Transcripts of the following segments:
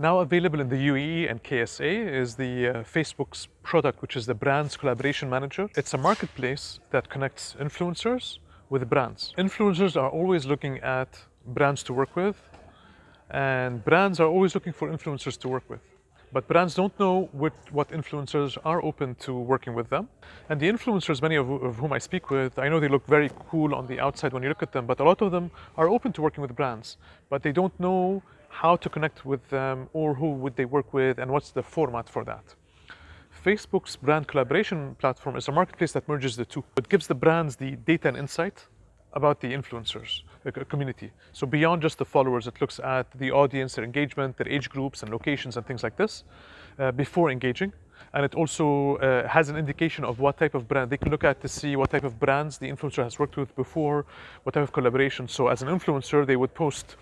Now available in the UAE and KSA is the uh, Facebook's product, which is the Brands Collaboration Manager. It's a marketplace that connects influencers with brands. Influencers are always looking at brands to work with, and brands are always looking for influencers to work with. But brands don't know what, what influencers are open to working with them. And the influencers, many of, of whom I speak with, I know they look very cool on the outside when you look at them, but a lot of them are open to working with brands, but they don't know how to connect with them or who would they work with and what's the format for that. Facebook's brand collaboration platform is a marketplace that merges the two. It gives the brands the data and insight about the influencers community. So beyond just the followers, it looks at the audience, their engagement, their age groups and locations and things like this uh, before engaging. And it also uh, has an indication of what type of brand they can look at to see what type of brands the influencer has worked with before, what type of collaboration. So as an influencer, they would post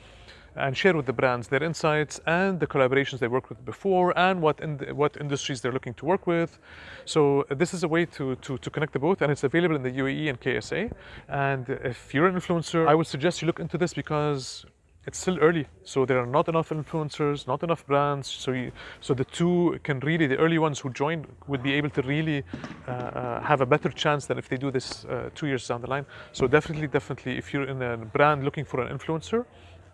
and share with the brands their insights and the collaborations they worked with before and what in the, what industries they're looking to work with. So uh, this is a way to, to, to connect the both and it's available in the UAE and KSA. And if you're an influencer, I would suggest you look into this because it's still early, so there are not enough influencers, not enough brands. So, you, so the two can really, the early ones who join would be able to really uh, uh, have a better chance than if they do this uh, two years down the line. So definitely, definitely, if you're in a brand looking for an influencer,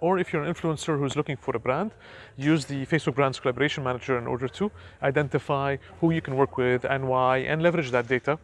or if you're an influencer who's looking for a brand, use the Facebook Brands Collaboration Manager in order to identify who you can work with and why, and leverage that data